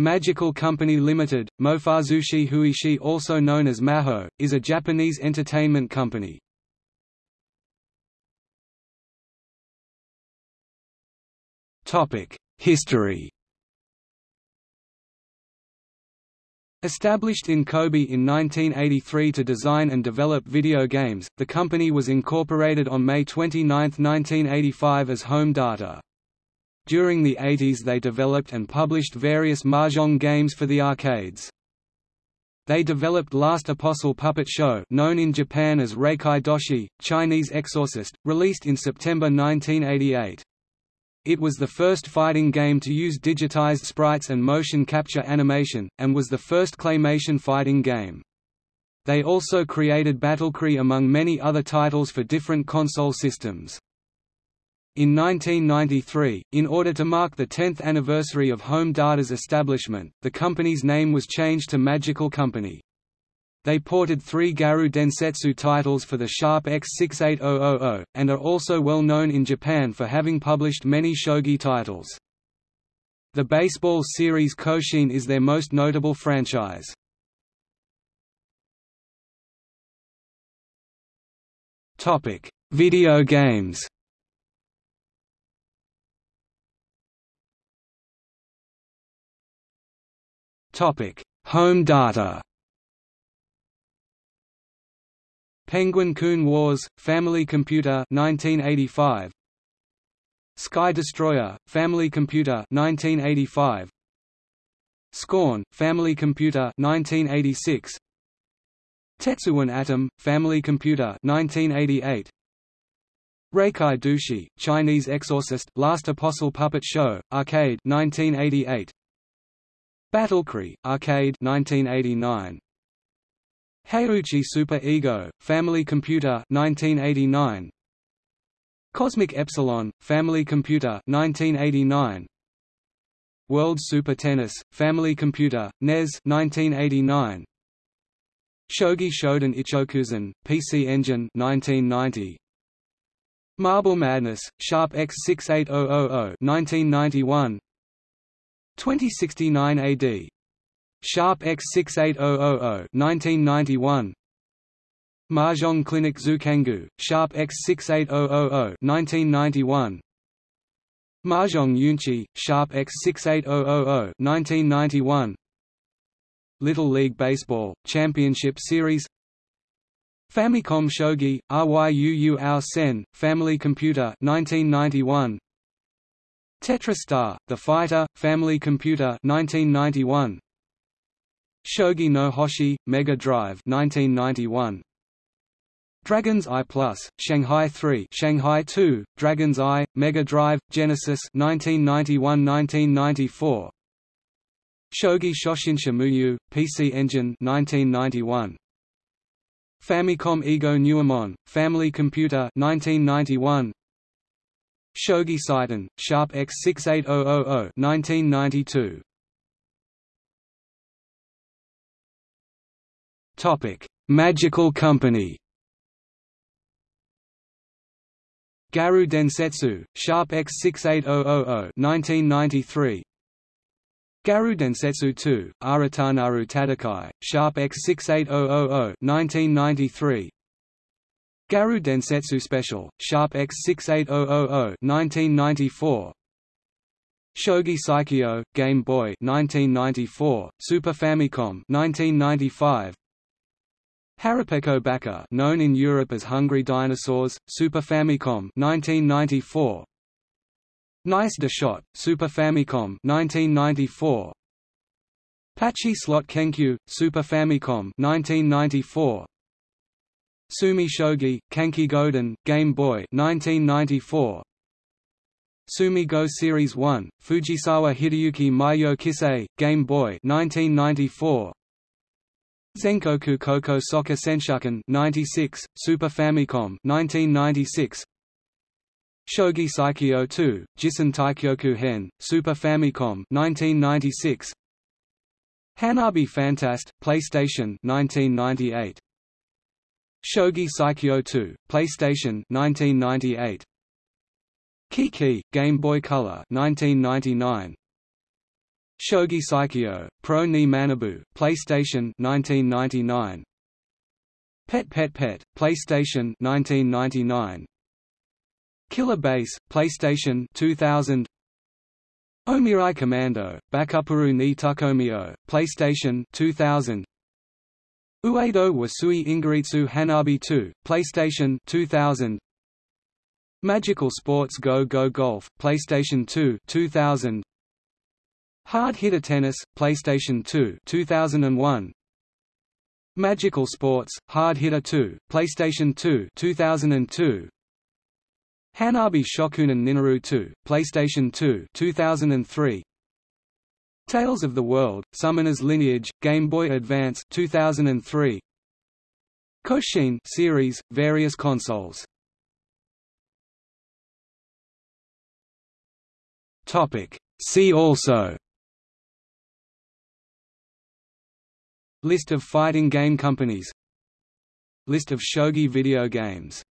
Magical Company Limited, Mofazushi Huishi also known as Maho, is a Japanese entertainment company. History Established in Kobe in 1983 to design and develop video games, the company was incorporated on May 29, 1985 as Home Data. During the 80s they developed and published various mahjong games for the arcades. They developed Last Apostle Puppet Show known in Japan as Reikai Doshi, Chinese Exorcist, released in September 1988. It was the first fighting game to use digitized sprites and motion capture animation, and was the first claymation fighting game. They also created Battlecry among many other titles for different console systems. In 1993, in order to mark the 10th anniversary of Home Data's establishment, the company's name was changed to Magical Company. They ported three Garou Densetsu titles for the Sharp X68000, and are also well known in Japan for having published many shogi titles. The baseball series Koshien is their most notable franchise. Video games Home data Penguin-kun Wars, Family Computer 1985. Sky Destroyer, Family Computer 1985. Scorn, Family Computer 1986. Tetsuwan Atom, Family Computer 1988. Reikai Doshi, Chinese Exorcist, Last Apostle Puppet Show, Arcade 1988. Battlecry, Arcade 1989. Heiuchi Super Ego, Family Computer 1989. Cosmic Epsilon, Family Computer 1989. World Super Tennis, Family Computer, NES 1989. Shogi Shodan Icchokusen, PC Engine 1990. Marble Madness, Sharp X68000 1991 2069 AD. Sharp X68000 1991. Mahjong Clinic Zukangu, Sharp X68000 1991. Mahjong Yunchi, Sharp X68000 1991. Little League Baseball, Championship Series Famicom Shogi, Ryuu Ao Sen, Family Computer 1991. TetraStar, The Fighter, Family Computer 1991. Shogi no Hoshi, Mega Drive 1991. Dragon's Eye Plus, Shanghai 3, Shanghai 2, Dragon's Eye, Mega Drive, Genesis 1991-1994. Shogi Shoshinsha Muyu, PC Engine 1991. Famicom Ego Nuemon, Family Computer 1991. Shogi Saiten, Sharp X68000 1992. Topic: Magical Company. Garou Densetsu, Sharp X68000 1993. Garou Densetsu 2, Aratanaru Tatakai, Sharp X68000 1993. Garou Densetsu Special, Sharp X68000 1994. Shogi Saikyo, Game Boy 1994, Super Famicom 1995. Harapeko Baka, known in Europe as Hungry Dinosaurs, Super Famicom 1994. Nice de Shot, Super Famicom 1994. Pachi Slot Kenkyu, Super Famicom 1994. Sumi Shogi, Kanki Goden, Game Boy 1994. Sumi Go Series 1, Fujisawa Hideyuki Meiyo Kisei, Game Boy 1994. Zenkoku Koko Soccer Senshuken 96, Super Famicom 1996. Shogi Saikyo 2, Jisen Taikyoku Hen, Super Famicom 1996. Hanabi Fantast, PlayStation 1998. Shogi Saikyo 2, PlayStation 1998. Kiki, Game Boy Color 1999. Shogi Saikyo, Pro ni Manabu, PlayStation 1999. Pet Pet Pet, PlayStation 1999. Killer Base, PlayStation 2000. Omirai Commando, Bakupuru ni Takomio, PlayStation 2000. Uedo Wasui Ingaritsu Hanabi 2, PlayStation 2000. Magical Sports Go Go Golf, PlayStation 2 2000. Hard Hitter Tennis, PlayStation 2 2001. Magical Sports, Hard Hitter 2, PlayStation 2 2002. Hanabi Shokunin Ninaru 2, PlayStation 2 2003. Tales of the World, Summoner's Lineage, Game Boy Advance 2003. Koshien series, various consoles. Topic. See also List of fighting game companies List of shogi video games